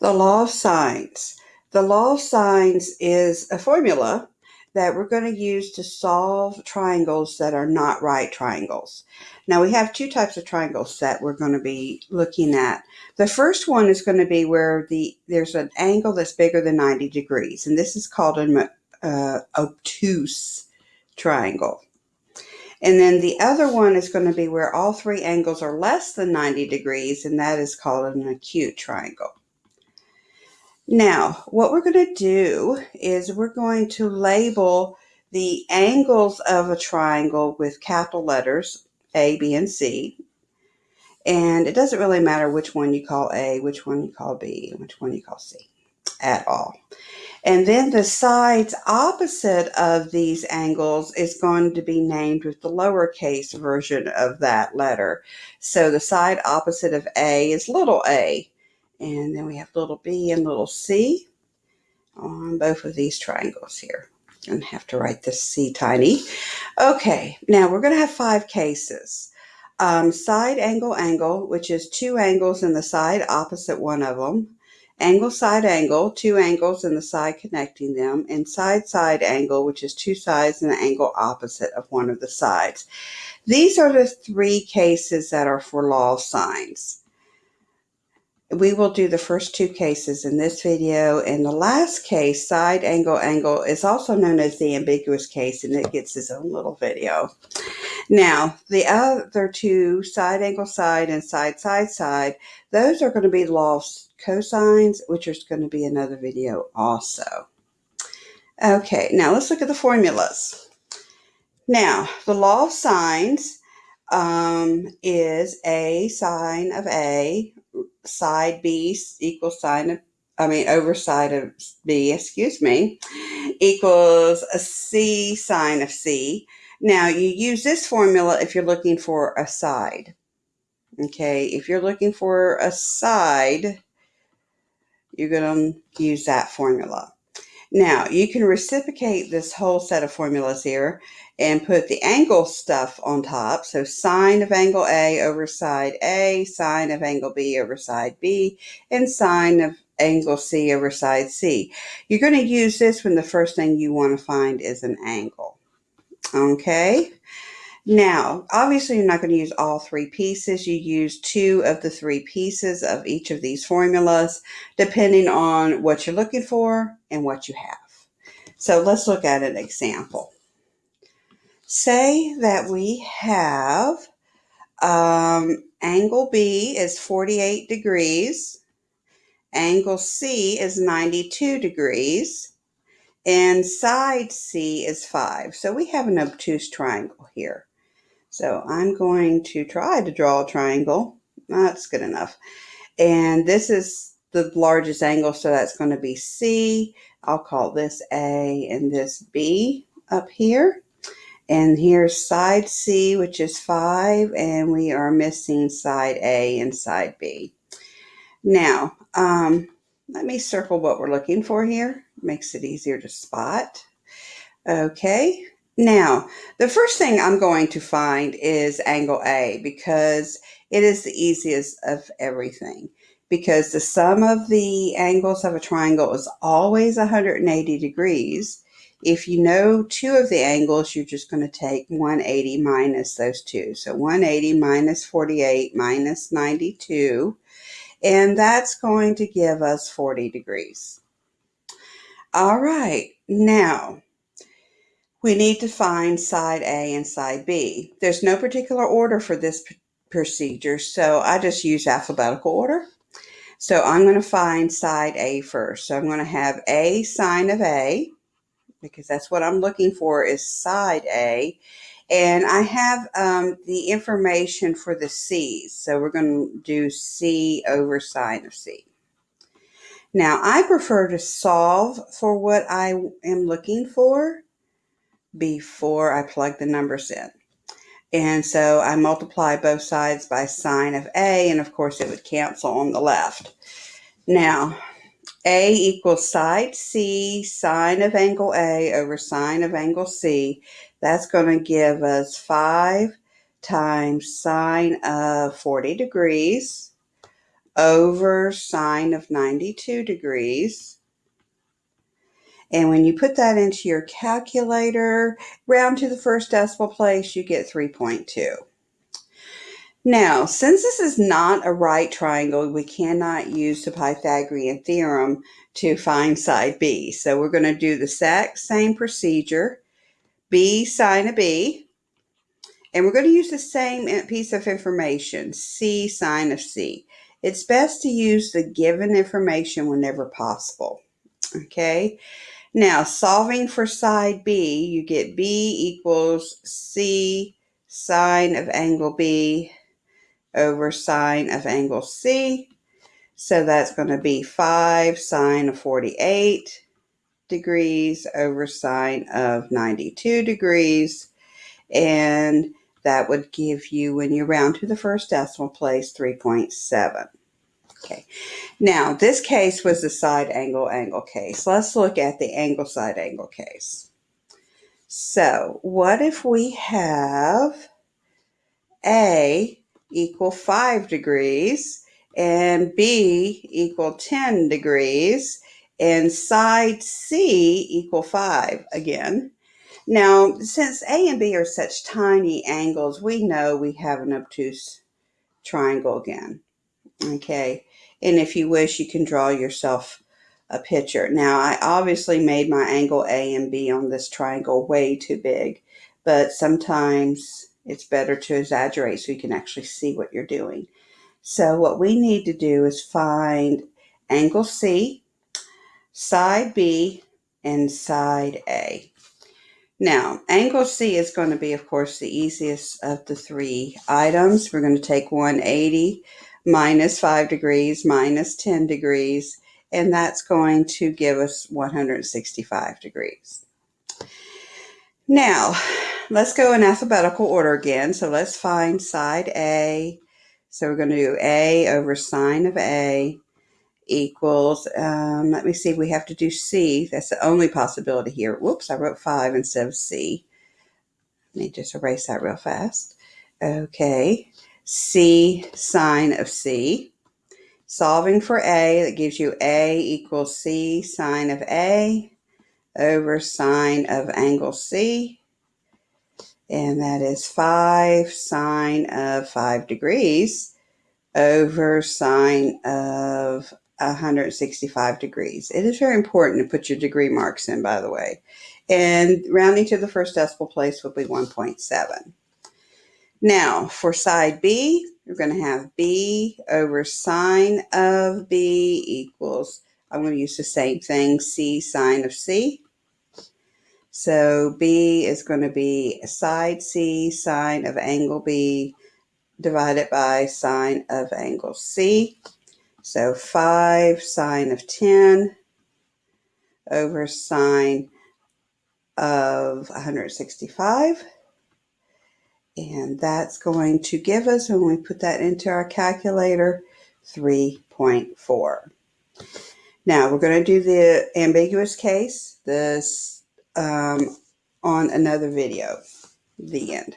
The law of sines. The law of sines is a formula that we're going to use to solve triangles that are not right triangles. Now we have two types of triangles that we're going to be looking at. The first one is going to be where the there's an angle that's bigger than 90 degrees, and this is called an uh, obtuse triangle. And then the other one is going to be where all three angles are less than 90 degrees, and that is called an acute triangle. Now, what we're going to do is we're going to label the angles of a triangle with capital letters A, B, and C. And it doesn't really matter which one you call A, which one you call B, which one you call C at all. And then the sides opposite of these angles is going to be named with the lowercase version of that letter. So the side opposite of A is little a. And then we have little b and little c on both of these triangles here. And have to write this C tiny. Okay, now we're going to have five cases. Um, side angle angle, which is two angles in the side opposite one of them angle side angle, two angles and the side connecting them, and side side angle, which is two sides and the angle opposite of one of the sides. These are the three cases that are for law sines. We will do the first two cases in this video, and the last case, side angle angle, is also known as the ambiguous case, and it gets its own little video. Now, the other two, side angle side and side side side, those are going to be law of cosines, which is going to be another video also. Okay, now let's look at the formulas. Now, the law of sines um, is A sine of A, side B equals sine of, I mean, over side of B, excuse me, equals a C sine of C. Now, you use this formula if you're looking for a side. Okay, if you're looking for a side, you're going to use that formula. Now, you can reciprocate this whole set of formulas here and put the angle stuff on top. So sine of angle A over side A, sine of angle B over side B, and sine of angle C over side C. You're going to use this when the first thing you want to find is an angle. Okay? Now, obviously you're not going to use all three pieces. You use two of the three pieces of each of these formulas, depending on what you're looking for and what you have. So let's look at an example. Say that we have um, angle B is 48 degrees, angle C is 92 degrees, and side C is 5. So we have an obtuse triangle here. So I'm going to try to draw a triangle. That's good enough. And this is the largest angle, so that's going to be C. I'll call this A and this B up here. And here's side C, which is 5, and we are missing side A and side B. Now, um, let me circle what we're looking for here. Makes it easier to spot. Okay, now, the first thing I'm going to find is angle A because it is the easiest of everything. Because the sum of the angles of a triangle is always 180 degrees. If you know two of the angles, you're just going to take 180 minus those two. So 180 minus 48 minus 92. And that's going to give us 40 degrees. All right, now we need to find side A and side B. There's no particular order for this procedure, so I just use alphabetical order. So I'm going to find side A first. So I'm going to have A sine of A, because that's what I'm looking for is side A. And I have um, the information for the C's. So we're going to do C over sine of C. Now, I prefer to solve for what I am looking for before I plug the numbers in. And so I multiply both sides by sine of A, and of course it would cancel on the left. Now, A equals side C, sine of angle A over sine of angle C. That's going to give us 5 times sine of 40 degrees over sine of 92 degrees. And when you put that into your calculator, round to the first decimal place, you get 3.2. Now, since this is not a right triangle, we cannot use the Pythagorean theorem to find side B. So we're going to do the exact same procedure, B sine of B, and we're going to use the same piece of information, C sine of C. It's best to use the given information whenever possible. Okay, now solving for side B, you get B equals C sine of angle B over sine of angle C. So that's going to be 5 sine of 48 degrees over sine of 92 degrees. And that would give you, when you round to the first decimal place, 3.7. Okay, now this case was the side angle angle case. Let's look at the angle side angle case. So what if we have A equal 5 degrees and B equal 10 degrees and side C equal 5 again. Now, since A and B are such tiny angles, we know we have an obtuse triangle again. Okay, and if you wish, you can draw yourself a picture. Now, I obviously made my angle A and B on this triangle way too big, but sometimes it's better to exaggerate so you can actually see what you're doing. So what we need to do is find angle C, side B, and side A. Now, angle C is going to be, of course, the easiest of the three items. We're going to take 180 minus 5 degrees minus 10 degrees, and that's going to give us 165 degrees. Now, let's go in alphabetical order again. So let's find side A. So we're going to do A over sine of A equals, um, let me see, we have to do C. That's the only possibility here. Whoops, I wrote 5 instead of C. Let me just erase that real fast. Okay, C sine of C. Solving for A, that gives you A equals C sine of A over sine of angle C. And that is 5 sine of 5 degrees over sine of 165 degrees. It is very important to put your degree marks in, by the way. And rounding to the first decimal place would be 1.7. Now, for side B, you're going to have B over sine of B equals, I'm going to use the same thing, C sine of C. So B is going to be side C sine of angle B divided by sine of angle C. So 5 sine of 10 over sine of 165. And that's going to give us, when we put that into our calculator, 3.4. Now we're going to do the ambiguous case. This um, on another video. The end.